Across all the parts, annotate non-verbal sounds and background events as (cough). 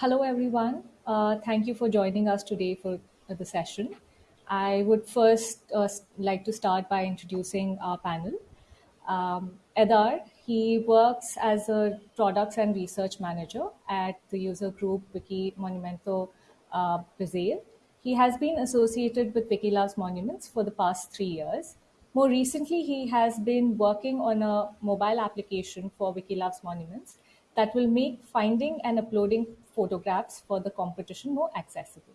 Hello, everyone. Uh, thank you for joining us today for uh, the session. I would first uh, like to start by introducing our panel. Um, Edar, he works as a products and research manager at the user group Wiki Movimento uh, Brazil. He has been associated with Wiki Loves Monuments for the past three years. More recently, he has been working on a mobile application for Wiki Loves Monuments that will make finding and uploading photographs for the competition more accessible.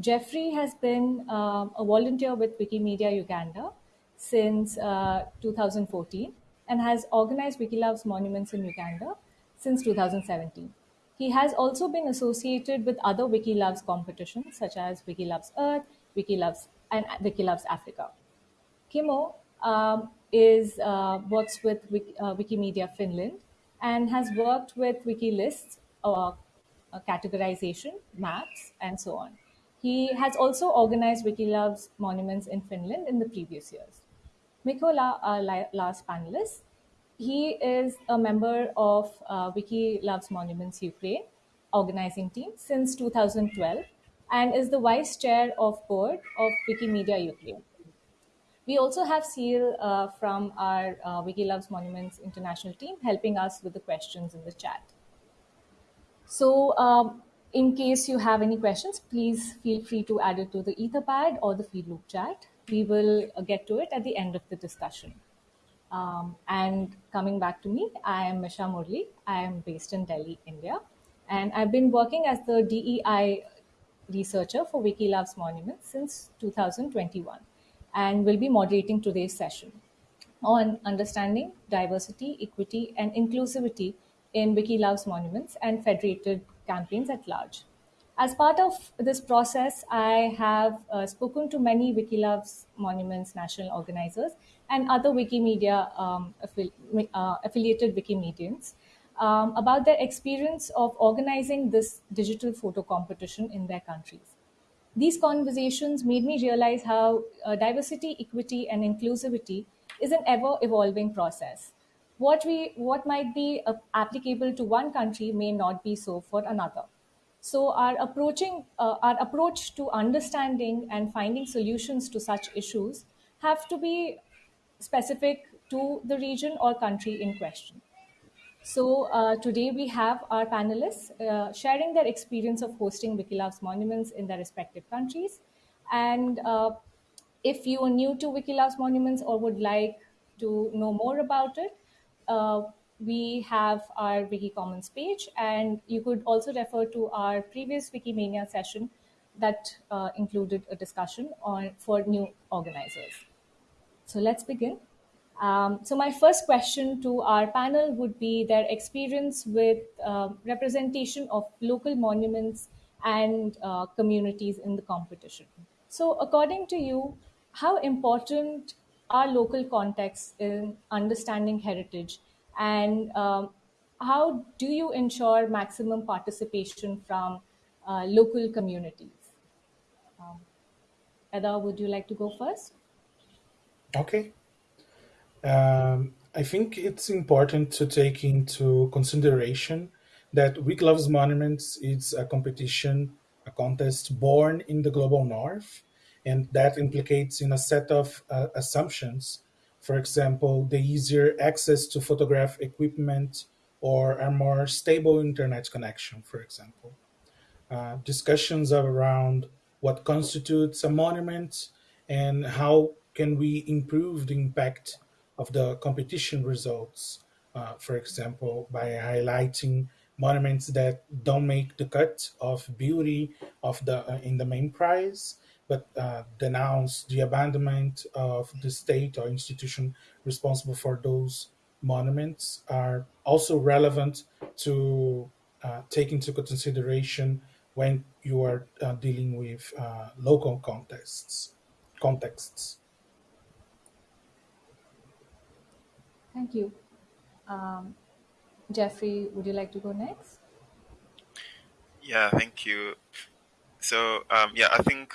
Jeffrey has been um, a volunteer with Wikimedia Uganda since uh, 2014 and has organized Wiki Loves monuments in Uganda since 2017. He has also been associated with other Wiki Loves competitions such as Wiki Loves Earth, Wiki Loves and Wiki Loves Africa. Kimo um, is uh, works with Wik- uh, Wikimedia Finland and has worked with WikiLists, uh, uh, categorization, maps, and so on. He has also organized Wiki Loves monuments in Finland in the previous years. Mikola, our li- last panelist, he is a member of uh, Wiki Loves Monuments Ukraine organizing team since 2012 and is the vice chair of board of Wikimedia Ukraine. We also have Seal uh, from our uh, Wiki Loves Monuments International team helping us with the questions in the chat. So, um, in case you have any questions, please feel free to add it to the Etherpad or the feed loop chat. We will uh, get to it at the end of the discussion. Um, and coming back to me, I am Misha Murli. I am based in Delhi, India. And I've been working as the DEI researcher for Wiki Loves Monuments since 2021 and will be moderating today's session on understanding diversity, equity, and inclusivity in Wiki Loves monuments and federated campaigns at large. As part of this process, I have uh, spoken to many Wiki Loves Monuments national organizers and other Wikimedia um, affili- uh, affiliated Wikimedians um, about their experience of organizing this digital photo competition in their countries. These conversations made me realize how uh, diversity, equity, and inclusivity is an ever evolving process. What, we, what might be uh, applicable to one country may not be so for another. So, our, approaching, uh, our approach to understanding and finding solutions to such issues have to be specific to the region or country in question. So uh, today we have our panelists uh, sharing their experience of hosting Wiki Loves monuments in their respective countries. And uh, if you are new to Wiki Loves monuments or would like to know more about it, uh, we have our Wiki Commons page, and you could also refer to our previous Wikimania session that uh, included a discussion on for new organizers. So let's begin. Um, so my first question to our panel would be their experience with um representation of local monuments and uh, communities in the competition. So according to you, how important are local context in understanding heritage and um, how do you ensure maximum participation from uh, local communities? Um, Eda, would you like to go first? Okay. Um, I think it's important to take into consideration that Wiki Loves Monuments is a competition, a contest born in the global north, and that implicates in a set of uh, assumptions. For example, the easier access to photograph equipment or a more stable internet connection, for example uh, discussions around what constitutes a monument and how can we improve the impact of the competition results. Uh, for example, by highlighting monuments that don't make the cut of beauty of the uh, in the main prize, but uh, denounce the abandonment of the state or institution responsible for those monuments are also relevant to uh, take into consideration when you are uh, dealing with uh, local contexts. Contexts. Thank you. Um, Jeffrey, would you like to go next? Yeah, thank you. So, um, yeah, I think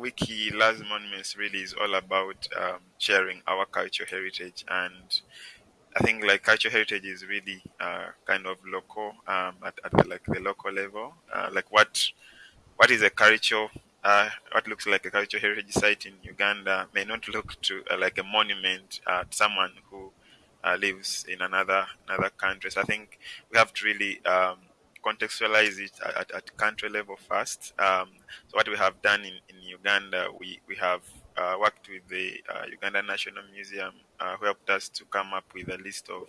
Wiki Loves Monuments really is all about um, sharing our cultural heritage and I think like cultural heritage is really uh, kind of local um, at, at the, like the local level. Uh, like what what is a cultural uh, what looks like a cultural heritage site in Uganda may not (laughs) look to uh, like a monument to someone who uh, lives in another another country. So I think we have to really um, contextualize it at, at, country level first. Um, so what we have done in, in Uganda, we we have uh, worked with the uh, Uganda National Museum, who helped us to come up with a list of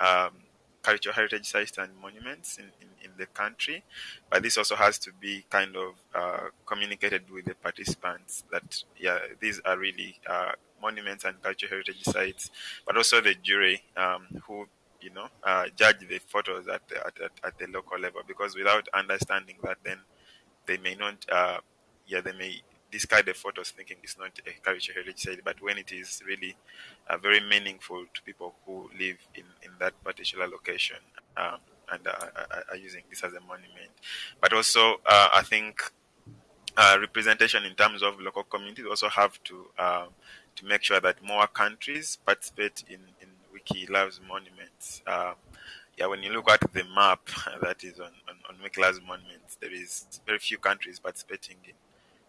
um, cultural heritage sites and monuments in, in, in, the country. But this also has to be kind of uh, communicated with the participants that, yeah, these are really uh, monuments and cultural heritage sites, but also the jury um, who, you know, uh, judge the photos at the, at, at, at, the local level. Because without understanding that, then they may not, uh, yeah, they may discard the photos thinking it's not a cultural heritage site, but when it is really uh, very meaningful to people who live in, in that particular location um, and uh, are using this as a monument. But also, uh, I think uh, representation in terms of local communities also have to um, to make sure that more countries participate in, Wiki Loves Monuments. Um, yeah, when you look at the map (laughs) that is on, on, on Wiki Loves Monuments, there is very few countries participating in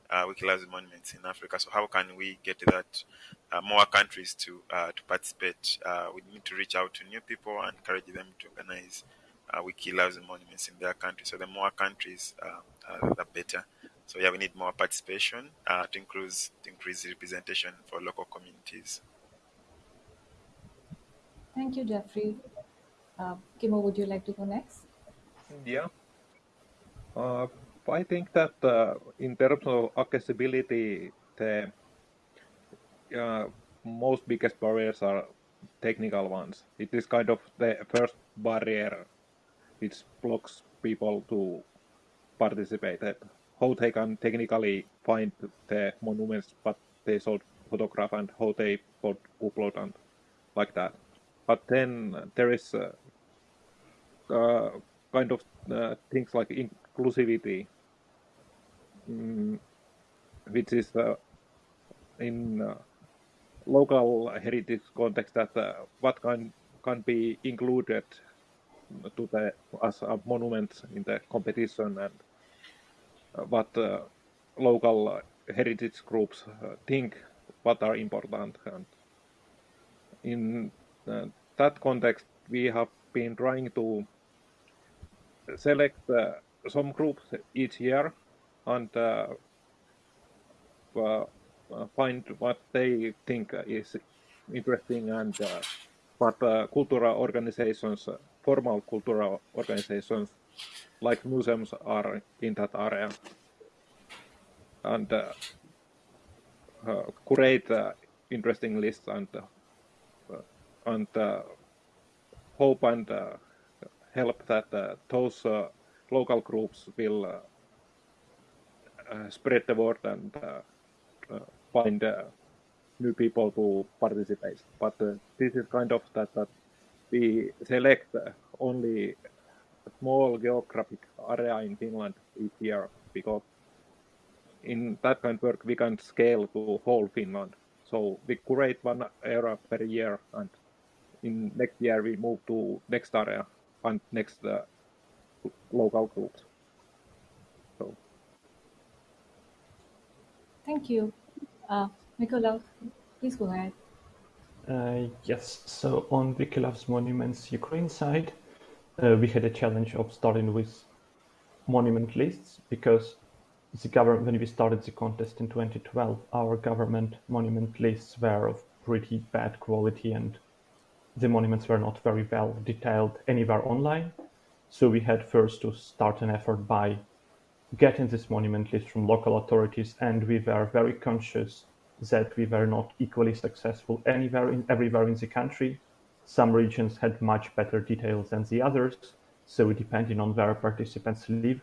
uh, Wiki Loves monuments in Africa. So how can we get that uh, more countries to uh, to participate? Uh, we need to reach out to new people and encourage them to organize uh, Wiki Loves monuments in their country. So the more countries, uh, uh, the better. So yeah, we need more participation uh, to increase to increase representation for local communities. Thank you, Jeffrey. Uh, Kimo, would you like to go next? Yeah. Uh, I think that uh, in terms of accessibility, the uh, most biggest barriers are technical ones. It is kind of the first barrier which blocks people to participate. How they can technically find the monuments, but they should photograph and how they could upload and like that. But then there is uh, uh, kind of uh, things like inclusivity Mm, which is uh, in uh, local heritage context that uh, what can can be included to the as a monument in the competition and what local heritage groups think what are important and in uh, that context we have been trying to select uh, some groups each year and uh, uh, find what they think is interesting and what cultural organizations, formal cultural organizations like museums are in that area. And create interesting lists and and uh, hope and uh, help that uh, those local groups will uh, spread the word and uh, uh, find new people to participate. But this is kind of that, that we select only a small geographic area in Finland each year because in that kind of work we can scale to whole Finland. So we curate one area per year and in next year we move to next area and next uh, local groups. Thank you. Uh, Mikola, please go ahead. Uh, yes, so on Wiki Loves Monuments Ukraine side, uh, we had a challenge of starting with monument lists because the government, when we started the contest in 2012, our government monument lists were of pretty bad quality and the monuments were not very well detailed anywhere online. So we had first to start an effort by getting this monument list from local authorities, and we were very conscious that we were not equally successful anywhere in everywhere in the country. Some regions had much better details than the others, so depending on where participants live,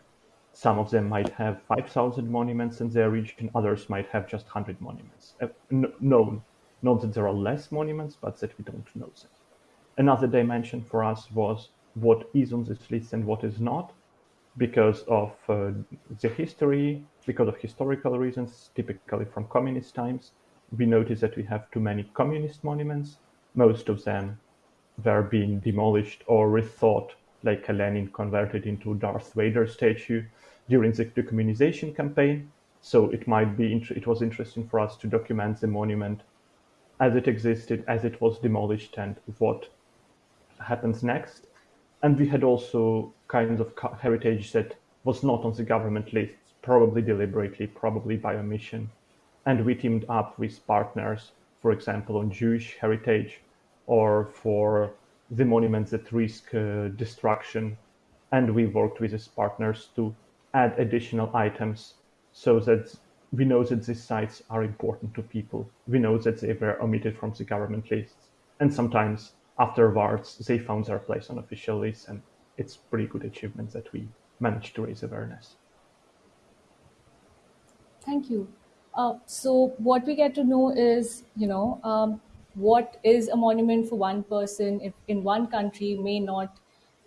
some of them might have 5,000 monuments in their region, others might have just 100 monuments. Uh, known, not that there are less monuments, but that we don't know them. Another dimension for us was what is on this list and what is not because of uh, the history, because of historical reasons, typically from communist times. We notice that we have too many communist monuments. Most of them were being demolished or rethought, like a Lenin converted into Darth Vader statue during the decommunization campaign. So it might be it was interesting for us to document the monument as it existed, as it was demolished, and what happens next. And we had also kinds of heritage that was not on the government list, probably deliberately, probably by omission. And we teamed up with partners, for example, on Jewish heritage or for the monuments that risk uh, destruction. And we worked with these partners to add additional items so that we know that these sites are important to people. We know that they were omitted from the government lists. And sometimes afterwards, they found their place on official lists. And it's pretty good achievement that we managed to raise awareness. Thank you. Uh, so what we get to know is, you know, um, what is a monument for one person if in one country may not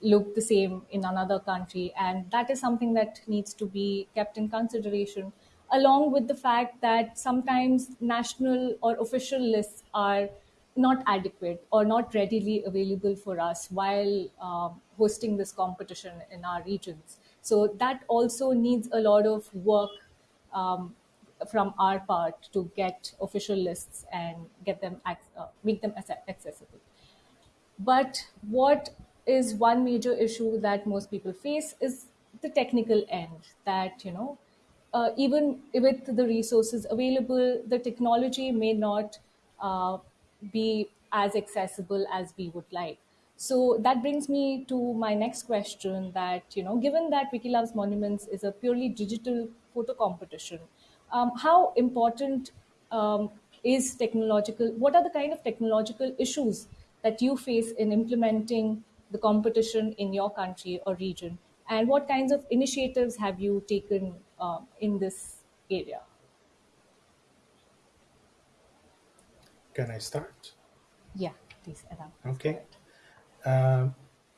look the same in another country. And that is something that needs to be kept in consideration, along with the fact that sometimes national or official lists are not adequate or not readily available for us while um, hosting this competition in our regions. So that also needs a lot of work um, from our part to get official lists and get them uh, make them accessible. But what is one major issue that most people face is the technical end. That you know, uh, even with the resources available, the technology may not uh, be as accessible as we would like. So that brings me to my next question that, you know, given that Wiki Loves Monuments is a purely digital photo competition, um, how important um, is technological, what are the kind of technological issues that you face in implementing the competition in your country or region? And what kinds of initiatives have you taken uh, in this area? Can I start? Yeah, please, Adam. Okay. Uh,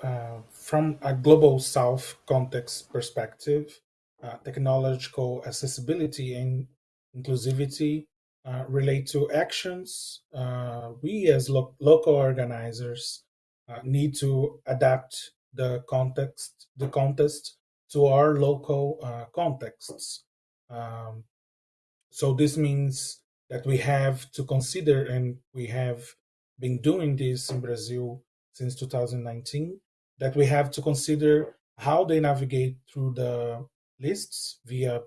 uh, from a global south context perspective, uh, technological accessibility and inclusivity uh, relate to actions uh, we as lo- local organizers uh, need to adapt the context the contest to our local contexts um, so this means that we have to consider, and we have been doing this in Brazil since 2019, that we have to consider how they navigate through the lists via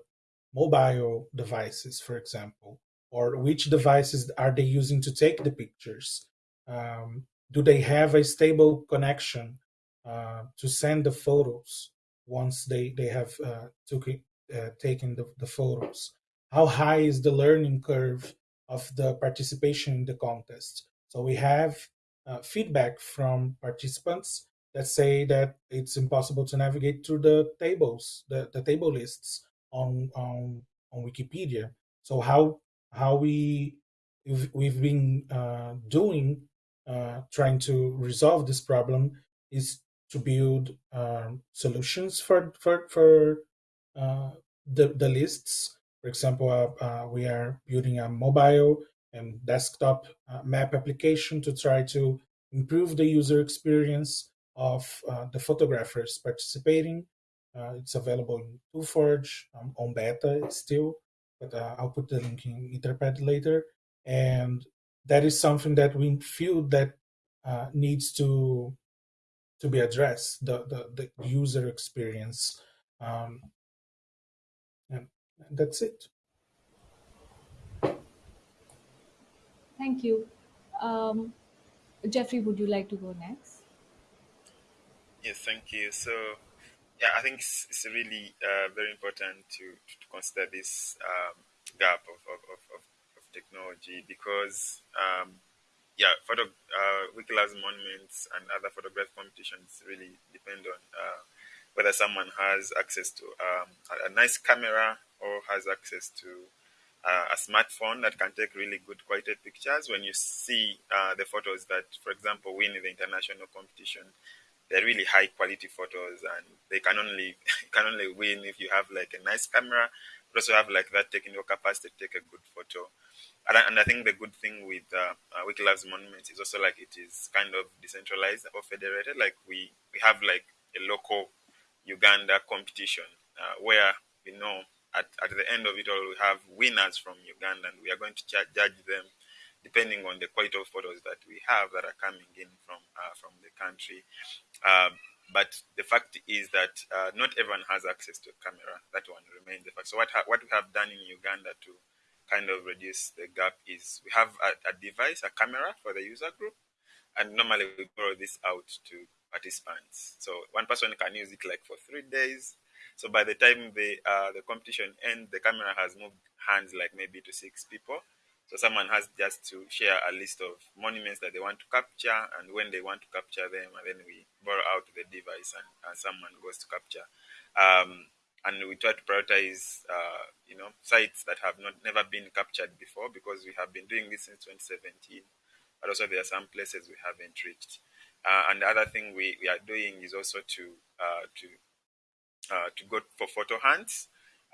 mobile devices, for example, or which devices are they using to take the pictures? Um, do they have a stable connection uh, to send the photos once they, they have uh, took it, uh, taken the, the photos? How high is the learning curve of the participation in the contest. So we have uh, feedback from participants that say that it's impossible to navigate through the tables, the, the table lists on, on on Wikipedia. So how how we we've, been uh, doing uh, trying to resolve this problem is to build um, solutions for for for uh, the the lists for example, uh, uh, we are building a mobile and desktop uh, map application to try to improve the user experience of uh, the photographers participating. Uh, it's available in ToolForge um, on beta still, but uh, I'll put the link in Etherpad later. And that is something that we feel that needs to to be addressed the the, the user experience. Um, and that's it. Thank you. Um, Jeffrey, would you like to go next? Yes, thank you. So, yeah, I think it's, it's really uh, very important to, to consider this um, gap of, of, of, of, technology because, um, yeah, photo, uh, Wiki monuments and other photograph competitions really depend on uh, whether someone has access to um, a, a, nice camera or has access to uh, a smartphone that can take really good quality pictures. When you see uh, the photos that, for example, win in the international competition, they're really high quality photos, and they can only (laughs) can only win if you have like a nice camera, but also have like that technical capacity to take a good photo. and I, and I think the good thing with uh, uh, Wiki Loves Monuments is also like it is kind of decentralized or federated. Like we, we have like a local Uganda competition uh, where we know at, at the end of it all we have winners from Uganda and we are going to judge them depending on the quality of photos that we have that are coming in from uh, from the country. Um, but the fact is that uh, not everyone has access to a camera. That one remains the fact. So what ha- what we have done in Uganda to kind of reduce the gap is we have a, a device, a camera for the user group, and normally we borrow this out to participants. So one person can use it like for three days. So by the time the uh, the competition ends, the camera has moved hands like maybe to six people. So someone has just to share a list of monuments that they want to capture, and when they want to capture them, and then we borrow out the device, and, and someone goes to capture. Um, and we try to prioritize, uh, you know, sites that have not never been captured before because we have been doing this since 2017. But also there are some places we haven't reached. Uh, and the other thing we, we are doing is also to uh, to uh, to go for photo hunts.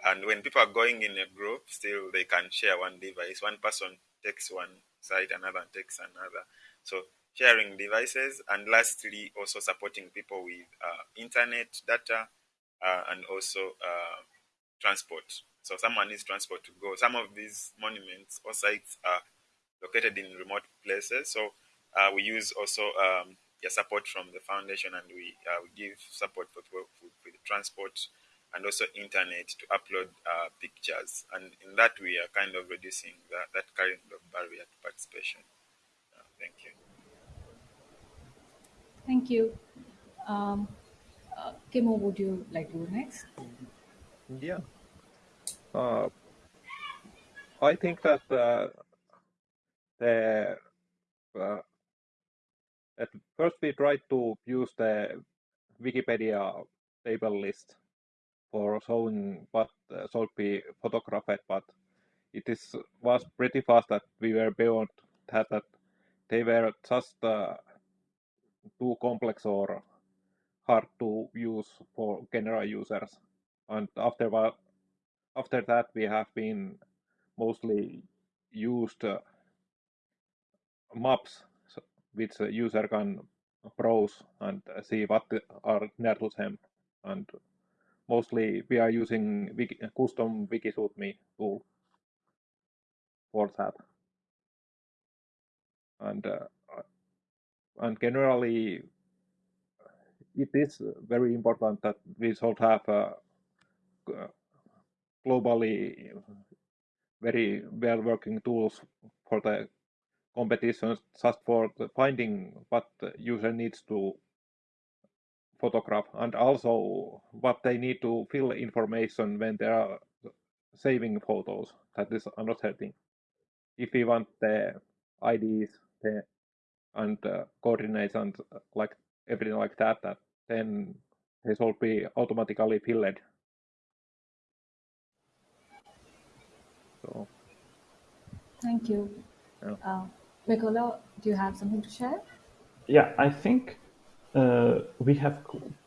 And when people are going in a group, still they can share one device. One person takes one site, another takes another. So sharing devices, and lastly, also supporting people with uh, internet data uh, and also uh, transport. So someone needs transport to go. Some of these monuments or sites are located in remote places. So uh, we use also um, yeah, support from the foundation, and we uh, we give support for, for, for the transport and also internet to upload uh, pictures. And in that, we are kind of reducing that, that kind of barrier to participation. Uh, thank you. Thank you. Um, uh, Kimo, would you like to go next? Yeah. Uh, I think that uh, the uh, at first we tried to use the Wikipedia table list for showing what uh, should be photographed, but it is was pretty fast that we were beyond that. That they were just uh, too complex or hard to use for general users. And after after that, we have been mostly used uh, maps which user can browse and see what are near to them. And mostly we are using wiki, custom WikiShootMe tool for that. And uh, and generally, it is very important that we should have uh, globally very well working tools for the competitions just for the finding what the user needs to photograph and also what they need to fill information when they are saving photos. That is another thing. If we want the IDs the, and uh, coordinates and uh, like everything like that, that then they should be automatically filled. So. Thank you. Yeah. Uh, Mikola, do you have something to share? Yeah, I think uh, we have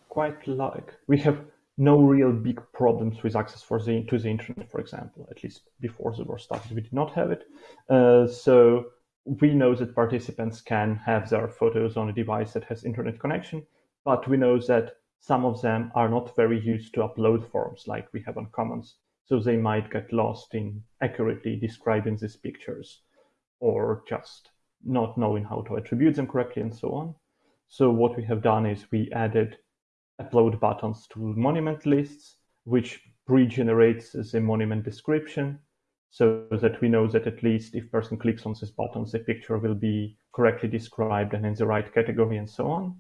quite like we have no real big problems with access for the to the internet, for example. At least before the war started, we did not have it. Uh, so we know that participants can have their photos on a device that has internet connection, but we know that some of them are not very used to upload forms like we have on Commons. So they might get lost in accurately describing these pictures or just not knowing how to attribute them correctly and so on. So what we have done is we added upload buttons to monument lists, which pre-generates the monument description so that we know that at least if person clicks on this button, the picture will be correctly described and in the right category and so on.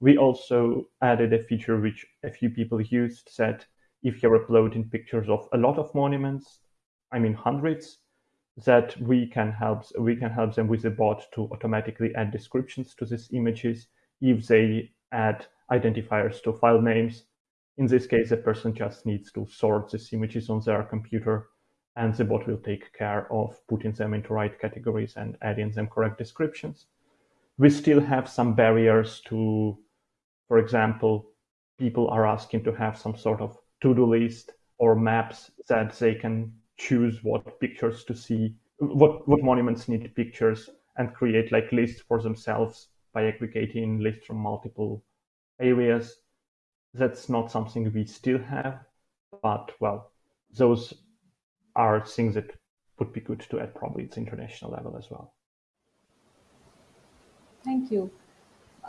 We also added a feature which a few people used that if you're uploading pictures of a lot of monuments, I mean hundreds, that we can help we can help them with a bot to automatically add descriptions to these images if they add identifiers to file names. In this case, a person just needs to sort these images on their computer and the bot will take care of putting them into right categories and adding them correct descriptions. We still have some barriers to, for example, people are asking to have some sort of to-do list or maps that they can choose what pictures to see what what monuments need pictures and create like lists for themselves by aggregating lists from multiple areas. That's not something we still have, but well, those are things that would be good to add probably at international level as well. Thank you.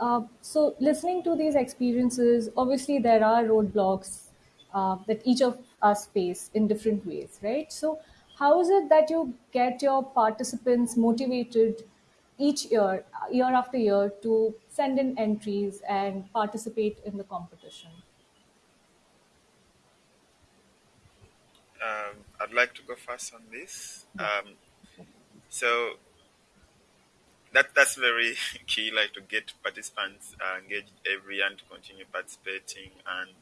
Uh, so, listening to these experiences, obviously there are roadblocks uh, that each of us face in different ways, right? So, how is it that you get your participants motivated each year, year after year, to send in entries and participate in the competition? Um, I'd like to go first on this. Um, so that that's very (laughs) key, like to get participants uh, engaged every year and to continue participating. And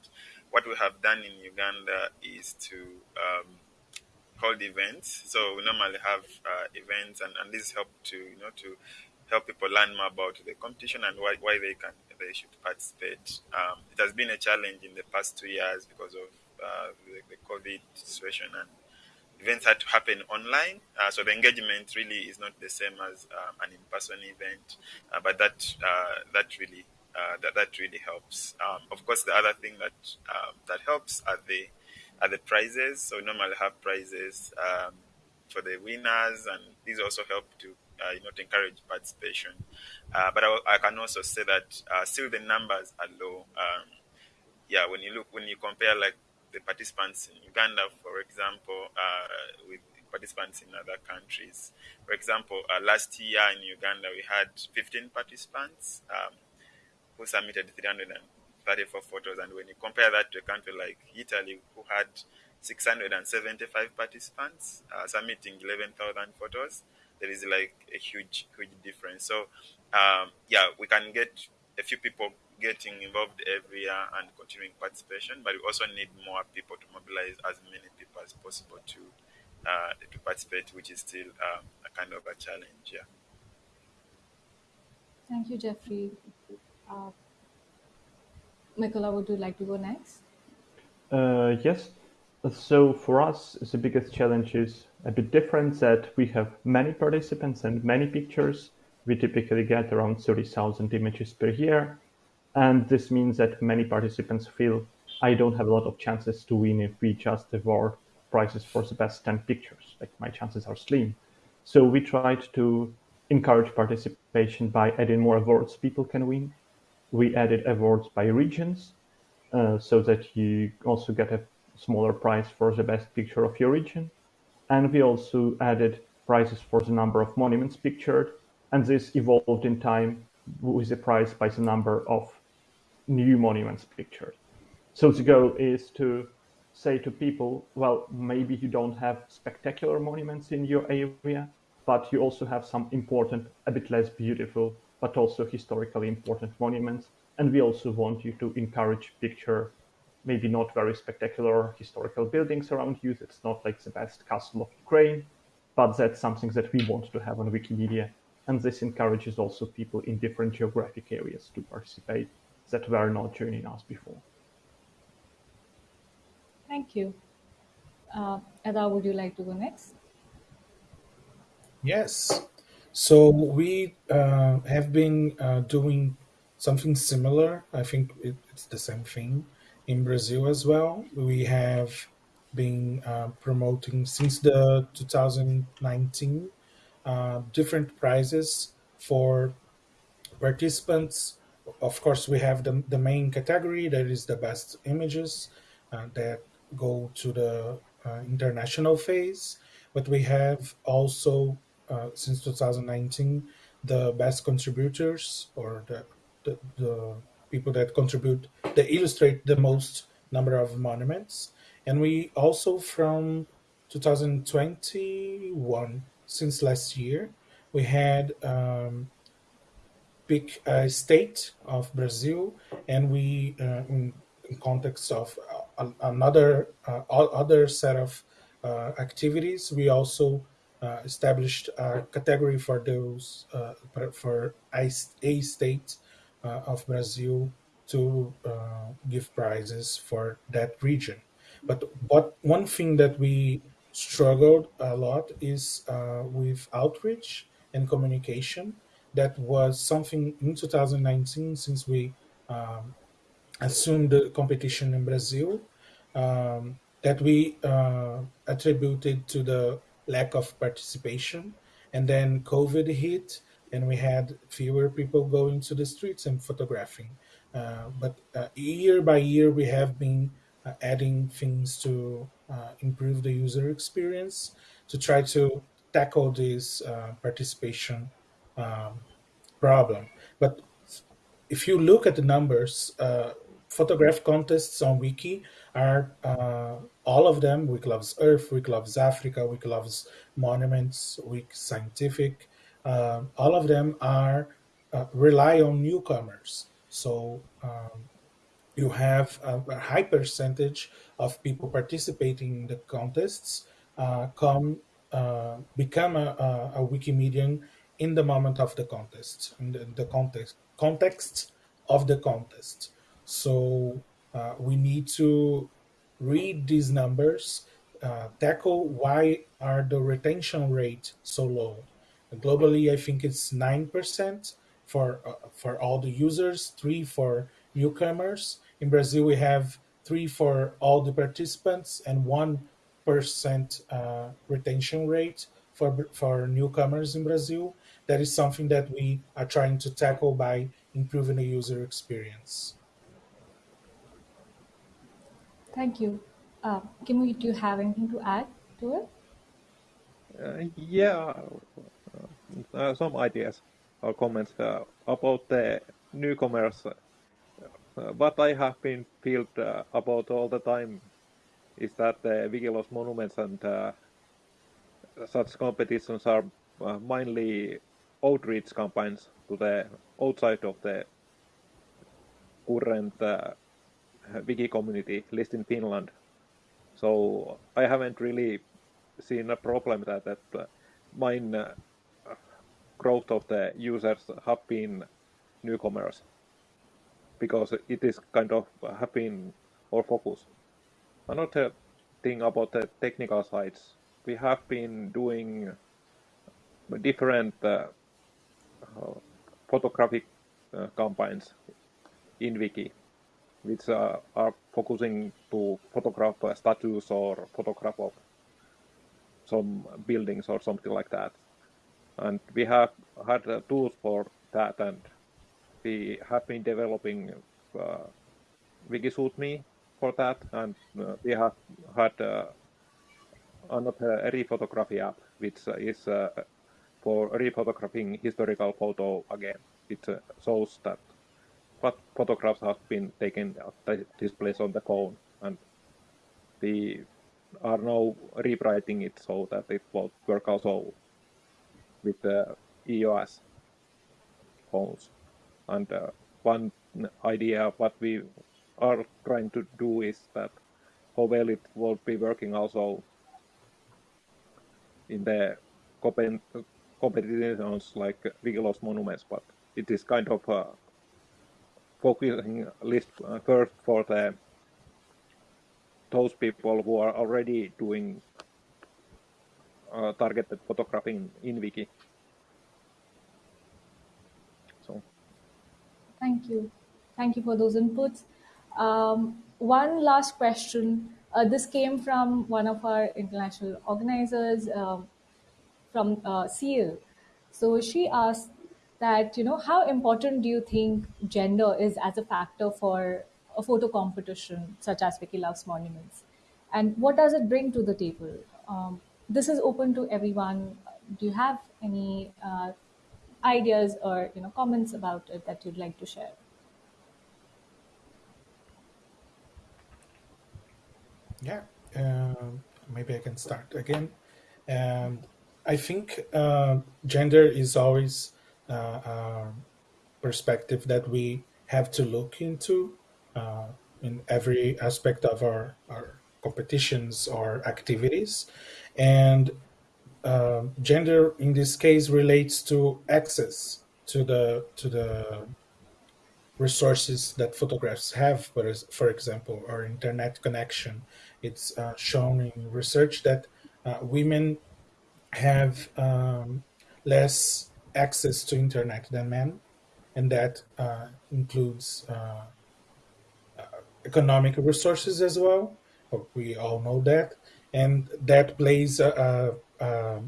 what we have done in Uganda is to um, hold events. So we normally have uh, events, and, and this help to you know to help people learn more about the competition and why, why they can they should participate. Um, it has been a challenge in the past two years because of uh, the, the COVID situation and events had to happen online. Uh, so the engagement really is not the same as um, an in-person event, uh, but that uh, that really uh, that that really helps. Um, of course, the other thing that um, that helps are the are the prizes. So we normally have prizes um, for the winners, and these also help to uh, you know to encourage participation. Uh, but I, I, can also say that still the numbers are low. Um, yeah, when you look when you compare like the participants in Uganda, for example, uh, with participants in other countries. For example, uh, last year in Uganda, we had 15 participants um, who submitted 334 photos. And when you compare that to a country like Italy, who had 675 participants uh, submitting 11,000 photos, there is like a huge, huge difference. So, um, yeah, we can get a few people getting involved every year and continuing participation, but we also need more people to mobilize as many people as possible to uh, to participate, which is still um, a kind of a challenge. Yeah. Thank you, Jeffrey. Uh, would you like to go next? Uh, yes. So for us, the biggest challenge is a bit different that we have many participants and many pictures. We typically get around 30,000 images per year. And this means that many participants feel I don't have a lot of chances to win if we just award prizes for the best 10 pictures. Like my chances are slim. So we tried to encourage participation by adding more awards people can win. We added awards by regions uh, so that you also get a smaller prize for the best picture of your region. And we also added prizes for the number of monuments pictured. And this evolved in time with a prize by the number of new monuments pictured. So the goal is to say to people, well, maybe you don't have spectacular monuments in your area, but you also have some important, a bit less beautiful, but also historically important monuments. And we also want you to encourage picture maybe not very spectacular historical buildings around you. It's not like the best castle of Ukraine, but that's something that we want to have on Wikimedia. And this encourages also people in different geographic areas to participate that were not joining us before. Thank you. Uh, Eda, would you like to go next? Yes. So we uh, have been uh, doing something similar. I think it, it's the same thing in Brazil as well. We have been uh, promoting since the 2019 uh, different prizes for participants of course, we have the, the main category that is the best images uh, that go to the uh, international phase. But we have also, uh, since 2019, the best contributors or the, the, the people that contribute, that illustrate the most number of monuments. And we also, from 2021, since last year, we had um, pick a state of Brazil, and we, uh, in, in, context of uh, another uh, other set of uh, activities, we also established a category for those uh, for a, state of Brazil to give prizes for that region. But what one thing that we struggled a lot is uh, with outreach and communication. That was something in 2019 since we um, assumed the competition in Brazil um, that we uh, attributed to the lack of participation. And then COVID hit, and we had fewer people going to the streets and photographing. Uh, but uh, year by year, we have been uh, adding things to uh, improve the user experience to try to tackle this uh, participation um, problem. But if you look at the numbers, uh, photograph contests on Wiki are all of them. Wiki loves Earth, Wiki loves Africa, Wiki loves monuments, Wiki scientific. Uh, all of them are uh, rely on newcomers. So um, you have a, a, high percentage of people participating in the contests uh, come uh, become a, a, a, Wikimedian in the moment of the contest, in the, the context context of the contest. So uh, we need to read these numbers, uh, tackle why are the retention rate so low. Globally, I think it's nine percent for uh, for all the users, three for newcomers. In Brazil, we have three for all the participants and one percent uh, retention rate for for newcomers in Brazil. That is something that we are trying to tackle by improving the user experience. Thank you. Uh, Kimui, do you have anything to add to it? Uh, yeah, uh, some ideas or comments uh, about the newcomers uh, what I have been uh, about all the time is that the Wiki Loves monuments and uh, such competitions are mainly outreach campaigns to the outside of the current wiki community list in Finland. So I haven't really seen a problem that that uh, mine uh, growth of the users have been newcomers because it is kind of having our focus. Another thing about the technical sides, we have been doing different uh, uh, photographic uh, campaigns in Wiki, which uh, are focusing to photograph statues or photograph of some buildings or something like that. And we have had tools for that and we have been developing uh, for that, and uh, we have had uh, another rephotography app, which is uh, for rephotographing historical photo again. It uh, shows that what photographs have been taken at displays on the phone, and we are now rewriting it so that it will work also with the iOS phones. And uh, one idea what we are trying to do is that how well it will be working also in the competitions like Wiki Loves Monuments, but it is kind of focusing list uh, first for the those people who are already doing uh, targeted photographing in Wiki. So. Thank you. Thank you for those inputs. Um, one last question. Uh, this came from one of our international organizers um, from uh, SEAL. So she asked that, you know, how important do you think gender is as a factor for a photo competition such as Wiki Loves Monuments? And what does it bring to the table? Um, this is open to everyone. Do you have any uh, ideas or you know comments about it that you'd like to share yeah um, maybe i can start again um, i think uh, gender is always uh, perspective that we have to look into uh, in every aspect of our, our competitions or activities. And uh, gender in this case relates to access to the to the resources that photographs have for, for example or internet connection. It's uh, shown in research that uh, women have um, less access to internet than men, and that uh, includes uh, uh, economic resources as well. We all know that, and that plays a, a,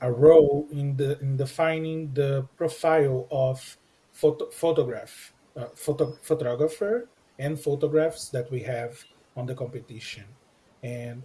a, role in the in defining the profile of photo, photograph, uh, photo, photographer, and photographs that we have on the competition, and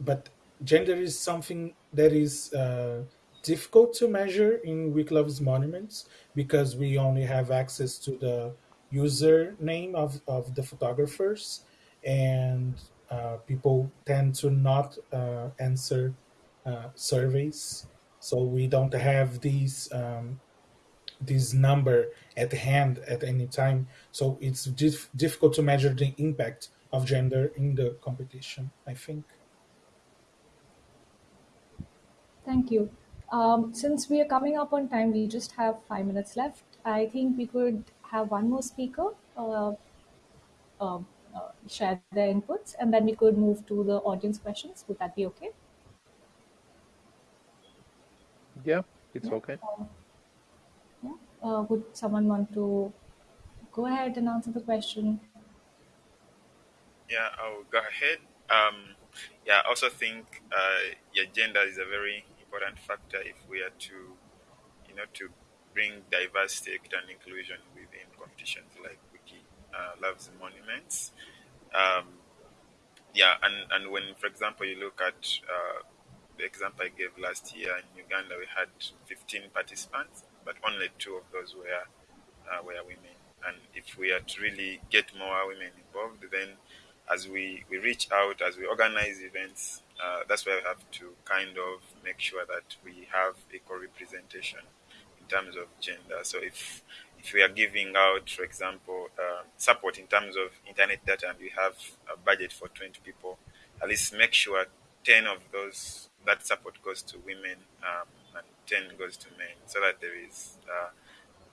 but gender is something that is uh, difficult to measure in Loves monuments because we only have access to the username of, of the photographers and uh, people tend to not uh, answer uh, surveys. So we don't have these um, this number at hand at any time. So it's dif- difficult to measure the impact of gender in the competition i think. Thank you. Um, since we are coming up on time, we just have five minutes left. I think we could have one more speaker uh, uh, uh, share their inputs, and then we could move to the audience questions. Would that be okay? Yeah, it's Yeah. okay. Uh, yeah. Uh, would someone want to go ahead and answer the question? Yeah, I'll go ahead. Um, yeah, I also think uh, yeah, gender is a very important factor if we are to, you know, to bring diversity, and inclusion within competitions like Wiki uh, Loves Monuments. Um, yeah, and, and when, for example, you look at uh, the example I gave last year in Uganda, we had 15 participants, but only two of those were uh, were women. And if we are to really get more women involved, then as we, we reach out, as we organize events, uh, that's where we have to kind of make sure that we have equal representation in terms of gender. So if if we are giving out, for example, uh, support in terms of internet data, and we have a budget for 20 people, at least make sure 10 of those that support goes to women um, and 10 goes to men, so that there is. Uh,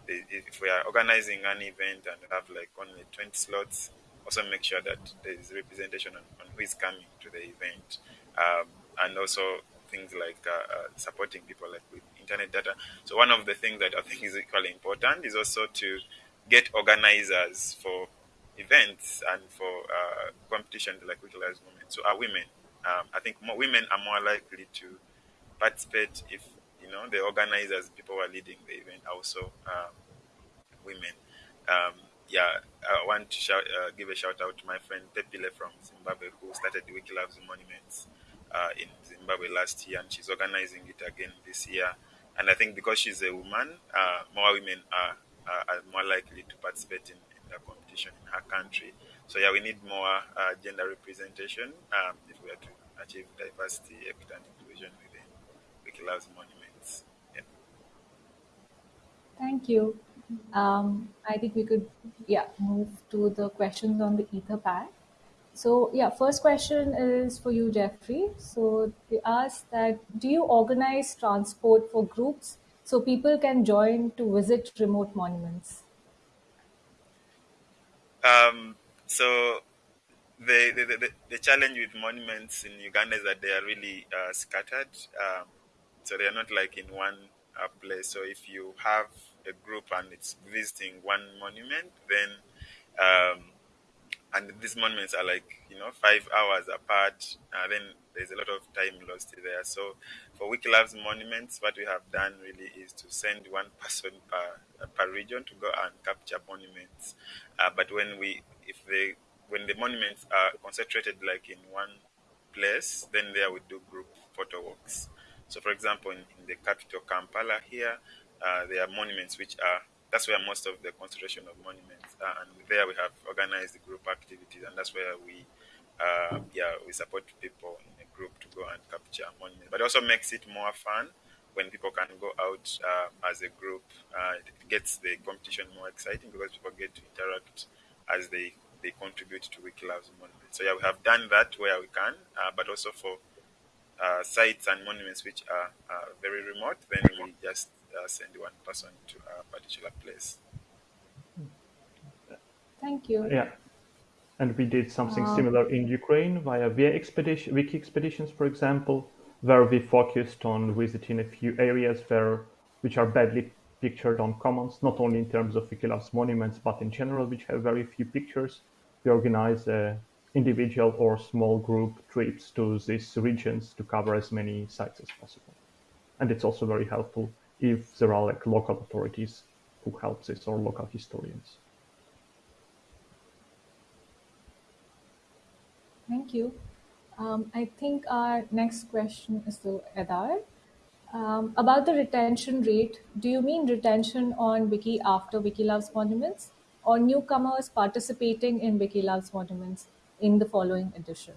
if we are organizing an event and have like only 20 slots, also make sure that there is representation on, on who is coming to the event. Um, and also things like uh, uh, supporting people like with internet data. So one of the things that I think is equally important is also to get organizers for events and for uh, competitions like Loves Monuments. So are women. Um, I think more, women are more likely to participate if you know the organizers, people who are leading the event, also um, women. Um, yeah, I want to shout, uh, give a shout out to my friend Pepile from Zimbabwe who started the Wiki Loves Monuments uh, in Zimbabwe last year, and she's organizing it again this year. And I think because she's a woman, uh, more women are, are, more likely to participate in, in, the competition in her country. So yeah, we need more uh, gender representation um, if we are to achieve diversity, equity, and inclusion within Wiki Loves Monuments. Yeah. Thank you. Um, I think we could, yeah, move to the questions on the Etherpad. So yeah, first question is for you, Jeffrey. So they ask that do you organize transport for groups so people can join to visit remote monuments? Um, so the, the, the, the, challenge with monuments in Uganda is that they are really uh, scattered. Um, so they are not like in one uh, place. So if you have a group and it's visiting one monument, then um, and these monuments are like you know five hours apart, uh, then there's a lot of time lost there. So for Wiki Loves Monuments, what we have done really is to send one person per, per region to go and capture monuments. Uh, but when we if they when the monuments are concentrated like in one place, then there we do group photo walks. So, for example, in, in the capital Kampala here, uh, there are monuments which are that's where most of the concentration of monuments are, and there we have organized the group activities, and that's where we uh, yeah we support people in a group to go and capture monuments. But it also makes it more fun when people can go out uh, as a group. Uh, it gets the competition more exciting because people get to interact as they they contribute to Wiki Loves Monuments. So yeah, we have done that where we can, uh, but also for uh, sites and monuments which are uh, very remote, then we just uh, send one person to a particular place. Thank you. Yeah. and we did something similar in Ukraine via via expedition, wiki expeditions, for example, where we focused on visiting a few areas where which are badly pictured on commons, not only in terms of Wiki Loves Monuments, but in general, which have very few pictures. We organize uh, individual or small group trips to these regions to cover as many sites as possible. And it's also very helpful if there are like local authorities who help this or local historians. Thank you. Um, I think our next question is to Edar. Um, about the retention rate, do you mean retention on Wiki after Wiki Loves Monuments or newcomers participating in Wiki Loves Monuments in the following edition?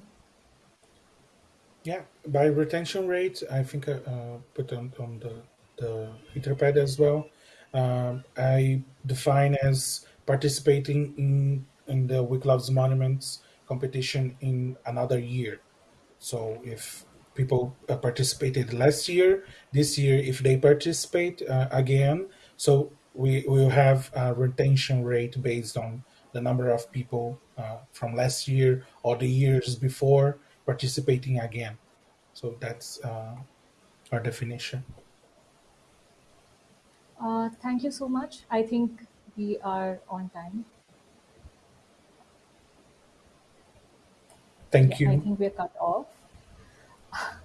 Yeah, by retention rate, I think I uh, put on, on the, the Etherpad as well. Um, I define as participating in, in the Loves Monuments competition in another year. So if people uh, participated last year, this year, if they participate uh, again, so we will have a retention rate based on the number of people uh, from last year or the years before participating again. So that's uh, our definition. Uh, thank you so much. I think we are on time. Thank Yeah, I think we're cut off. (laughs)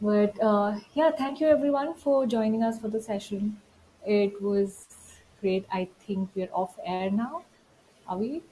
But uh, yeah, thank you everyone for joining us for the session. It was great. I think we're off air now. Are we?